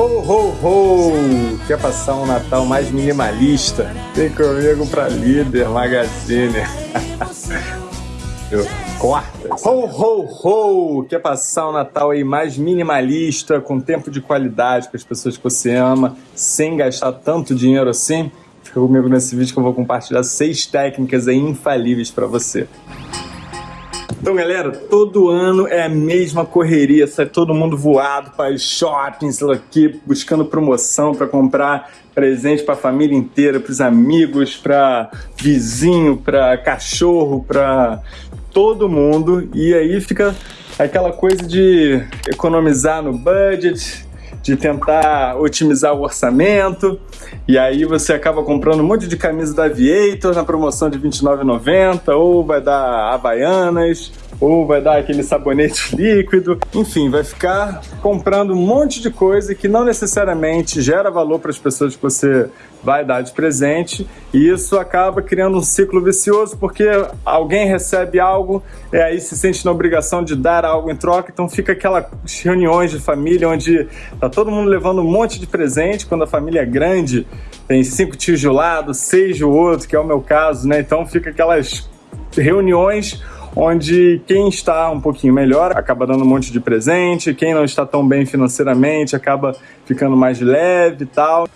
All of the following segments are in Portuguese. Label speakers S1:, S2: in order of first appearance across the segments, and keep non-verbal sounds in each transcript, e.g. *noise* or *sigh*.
S1: Ho, ho, ho! Quer passar um Natal mais minimalista? Vem comigo pra Líder Magazine. *laughs* Corta. Ho, ho, ho! Quer passar um Natal aí mais minimalista, com tempo de qualidade com as pessoas que você ama, sem gastar tanto dinheiro assim? Fica comigo nesse vídeo que eu vou compartilhar seis técnicas infalíveis para você. Então, galera, todo ano é a mesma correria, sai todo mundo voado para os shoppings aqui, buscando promoção para comprar presente para a família inteira, para os amigos, para vizinho, para cachorro, para todo mundo. E aí fica aquela coisa de economizar no budget, de tentar otimizar o orçamento. E aí você acaba comprando um monte de camisa da Aviator na promoção de R$29,90, ou vai dar Havaianas, ou vai dar aquele sabonete *laughs* líquido. Enfim, vai ficar comprando um monte de coisa que não necessariamente gera valor para as pessoas que você vai dar de presente e isso acaba criando um ciclo vicioso porque alguém recebe algo e aí se sente na obrigação de dar algo em troca, então fica aquelas reuniões de família onde tá todo mundo levando um monte de presente, quando a família é grande, tem cinco tios de um lado, seis do outro, que é o meu caso, né? Então fica aquelas reuniões onde quem está um pouquinho melhor acaba dando um monte de presente, quem não está tão bem financeiramente acaba ficando mais leve e tal.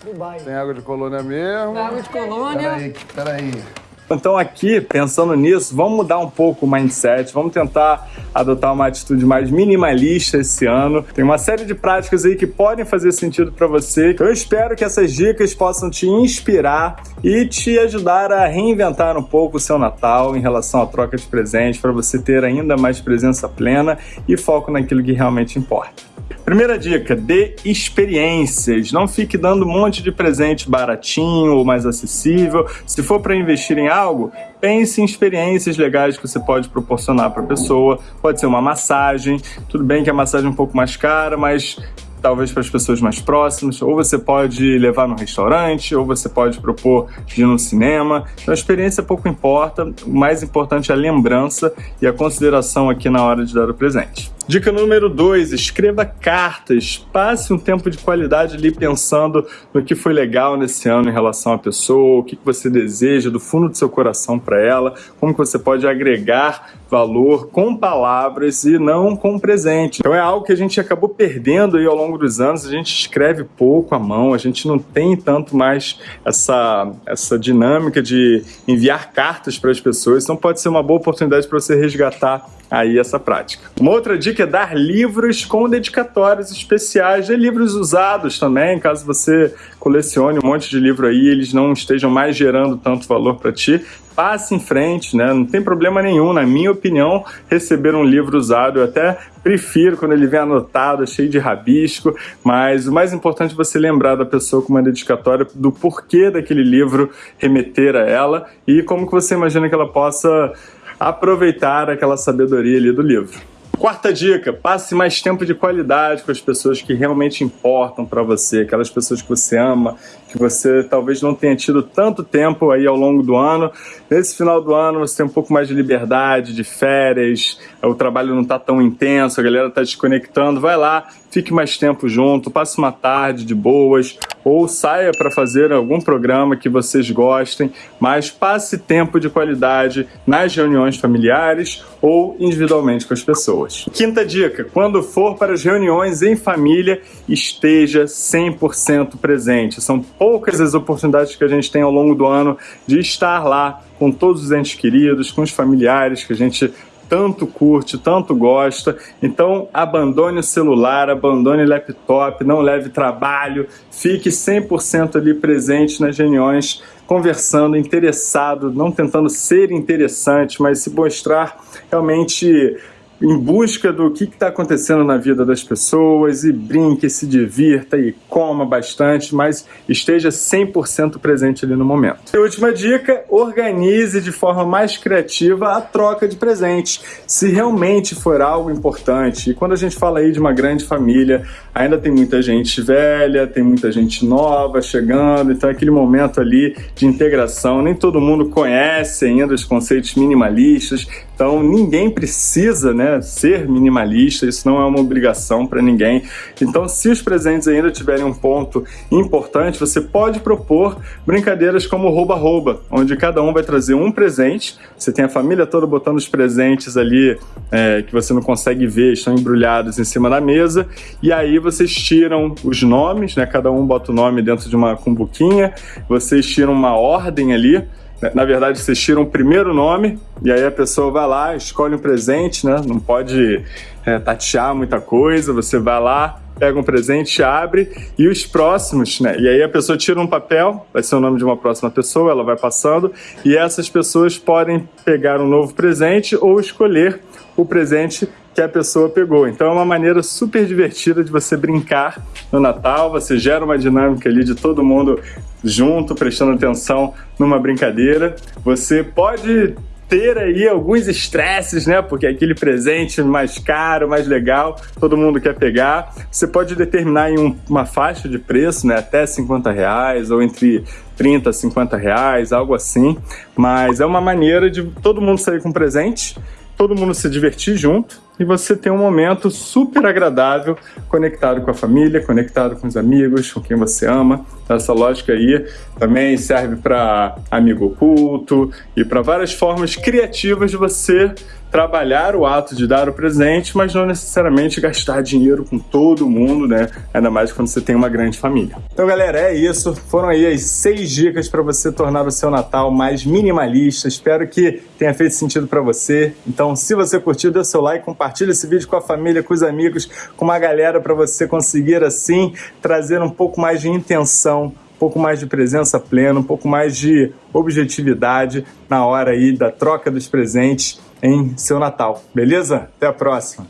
S2: Tem água de colônia mesmo?
S3: Água de colônia.
S2: Peraí, peraí.
S1: Então aqui, pensando nisso, vamos mudar um pouco o mindset, vamos tentar adotar uma atitude mais minimalista esse ano. Tem uma série de práticas aí que podem fazer sentido para você. Eu espero que essas dicas possam te inspirar e te ajudar a reinventar um pouco o seu Natal em relação à troca de presentes, para você ter ainda mais presença plena e foco naquilo que realmente importa. Primeira dica, dê experiências. Não fique dando um monte de presente baratinho ou mais acessível. Se for para investir em algo, pense em experiências legais que você pode proporcionar para a pessoa. Pode ser uma massagem. Tudo bem que a massagem é um pouco mais cara, mas talvez para as pessoas mais próximas, ou você pode levar no restaurante, ou você pode propor ir no cinema. Então a experiência pouco importa, o mais importante é a lembrança e a consideração aqui na hora de dar o presente. Dica número 2, escreva cartas. Passe um tempo de qualidade ali pensando no que foi legal nesse ano em relação à pessoa, o que você deseja do fundo do seu coração para ela, como você pode agregar valor com palavras e não com presente. Então é algo que a gente acabou perdendo aí ao longo dos anos, a gente escreve pouco à mão, a gente não tem tanto mais essa, essa dinâmica de enviar cartas para as pessoas, então pode ser uma boa oportunidade para você resgatar aí essa prática. Uma outra dica é dar livros com dedicatórios especiais, e livros usados também, caso você colecione um monte de livro aí, eles não estejam mais gerando tanto valor para ti, passe em frente, né? Não tem problema nenhum, na minha opinião, receber um livro usado. Eu até prefiro quando ele vem anotado, cheio de rabisco, mas o mais importante é você lembrar da pessoa com uma dedicatória do porquê daquele livro remeter a ela e como que você imagina que ela possa aproveitar aquela sabedoria ali do livro. Quarta dica, passe mais tempo de qualidade com as pessoas que realmente importam para você, aquelas pessoas que você ama, que você talvez não tenha tido tanto tempo aí ao longo do ano. Nesse final do ano você tem um pouco mais de liberdade, de férias, o trabalho não está tão intenso, a galera está desconectando, vai lá, fique mais tempo junto, passe uma tarde de boas, ou saia para fazer algum programa que vocês gostem, mas passe tempo de qualidade nas reuniões familiares ou individualmente com as pessoas. Quinta dica, quando for para as reuniões em família, esteja 100% presente. São poucas as oportunidades que a gente tem ao longo do ano de estar lá com todos os entes queridos, com os familiares que a gente tanto curte, tanto gosta. Então, abandone o celular, abandone o laptop, não leve trabalho, fique 100% ali presente nas reuniões, conversando, interessado, não tentando ser interessante, mas se mostrar realmente em busca do que está acontecendo na vida das pessoas e brinque, se divirta e coma bastante, mas esteja 100% presente ali no momento. E última dica, organize de forma mais criativa a troca de presentes, se realmente for algo importante. E quando a gente fala aí de uma grande família, ainda tem muita gente velha, tem muita gente nova chegando, então é aquele momento ali de integração. Nem todo mundo conhece ainda os conceitos minimalistas, então ninguém precisa né, ser minimalista, isso não é uma obrigação para ninguém. Então, se os presentes ainda tiverem um ponto importante, você pode propor brincadeiras como rouba-rouba, onde cada um vai trazer um presente, você tem a família toda botando os presentes ali é, que você não consegue ver, estão embrulhados em cima da mesa, e aí vocês tiram os nomes, né, cada um bota o nome dentro de uma cumbuquinha, vocês tiram uma ordem ali, na verdade, vocês tiram o primeiro nome e aí a pessoa vai lá, escolhe um presente, né? Não pode é, tatear muita coisa, você vai lá, pega um presente, abre e os próximos, né? E aí a pessoa tira um papel, vai ser o nome de uma próxima pessoa, ela vai passando e essas pessoas podem pegar um novo presente ou escolher o presente que a pessoa pegou. Então é uma maneira super divertida de você brincar no Natal, você gera uma dinâmica ali de todo mundo junto, prestando atenção numa brincadeira. Você pode ter aí alguns estresses, né? Porque aquele presente mais caro, mais legal, todo mundo quer pegar. Você pode determinar em um, uma faixa de preço, né? Até 50 reais ou entre 30 a 50 reais, algo assim. Mas é uma maneira de todo mundo sair com presente todo mundo se divertir junto e você ter um momento super agradável, conectado com a família, conectado com os amigos, com quem você ama. Essa lógica aí também serve para amigo oculto e para várias formas criativas de você trabalhar o ato de dar o presente, mas não necessariamente gastar dinheiro com todo mundo, né? Ainda mais quando você tem uma grande família. Então, galera, é isso. Foram aí as seis dicas para você tornar o seu Natal mais minimalista. Espero que tenha feito sentido para você. Então, se você curtiu, dê seu like, compartilha esse vídeo com a família, com os amigos, com uma galera para você conseguir assim trazer um pouco mais de intenção pouco mais de presença plena, um pouco mais de objetividade na hora aí da troca dos presentes em seu Natal, beleza? Até a próxima!